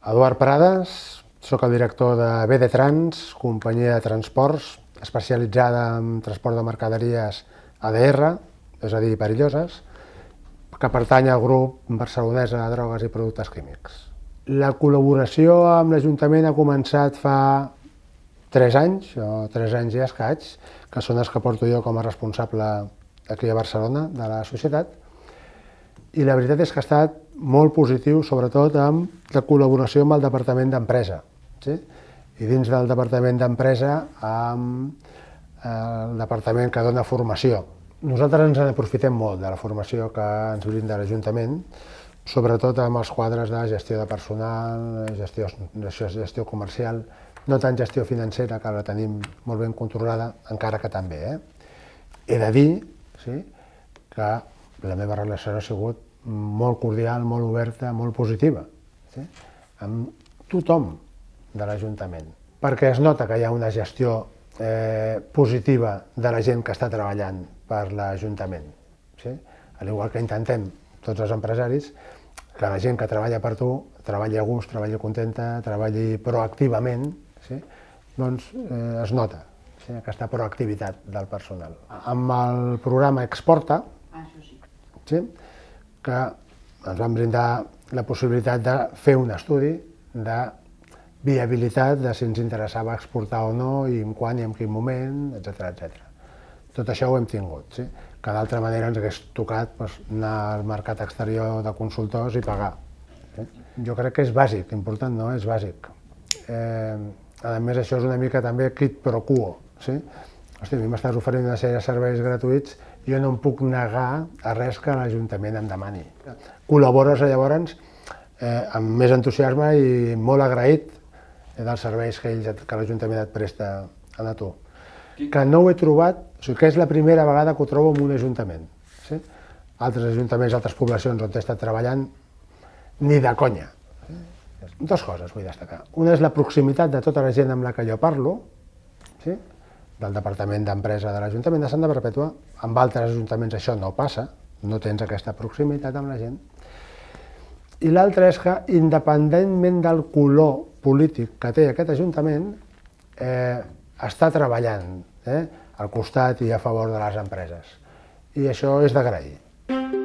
Eduard Prades, sóc el director de BD Trans, companyia de transports especialitzada en transport de mercaderies ADR, és a dir, perilloses, que pertany al grup barcelonès de drogues i productes químics. La col·laboració amb l'Ajuntament ha començat fa 3 anys, o 3 anys i escaig, que són els que porto jo com a responsable aquí a Barcelona de la societat, i la veritat és que ha estat molt positiu, sobretot amb la col·laboració amb el Departament d'Empresa. Sí? I dins del Departament d'Empresa amb eh, el Departament que dona formació. Nosaltres ens aprofitem molt de la formació que ens brinda l'Ajuntament, sobretot amb els quadres de gestió de personal, gestió, gestió comercial, no tant gestió financera, que la tenim molt ben controlada, encara que també. Eh? He de dir sí, que la meva relació ha sigut molt cordial, molt oberta, molt positiva, sí? amb tothom de l'Ajuntament, perquè es nota que hi ha una gestió eh, positiva de la gent que està treballant per l'Ajuntament. Sí? Al igual que intentem tots els empresaris, que la gent que treballa per tu treballi a gust, treballi contenta, treballi proactivament, sí? doncs eh, es nota sí? aquesta proactivitat del personal. Amb el programa Exporta, ah. Sí? que ens van brindar la possibilitat de fer un estudi de viabilitat de si ens interessava exportar o no, i en quan i en quin moment, etc etc. Tot això ho hem tingut, sí? que d'altra manera ens hagués tocat doncs, anar al mercat exterior de consultors i pagar. Sí? Jo crec que és bàsic, important no, és bàsic. Eh, a més, això és una mica també quid pro quo. Sí? Hosti, a mi m'estàs oferint una sèrie de serveis gratuïts jo no em puc negar a res que l'Ajuntament em demani. Col·labores llavors eh, amb més entusiasme i molt agraït dels serveis que, ells, que l'Ajuntament et presta a tu. Que no ho he trobat, o sigui que és la primera vegada que ho trobo en un ajuntament. Sí? Altres ajuntaments, altres poblacions on he estat treballant, ni de conya. Dos coses vull destacar. Una és la proximitat de tota la gent amb la que jo parlo, sí? Del Departament d'Empresa de l'Ajuntament de Santa Perpètua. Amb altres ajuntaments això no passa, no tens aquesta proximitat amb la gent. I l'altre és que, independentment del color polític que té aquest Ajuntament, eh, està treballant eh, al costat i a favor de les empreses. I això és d'agrair.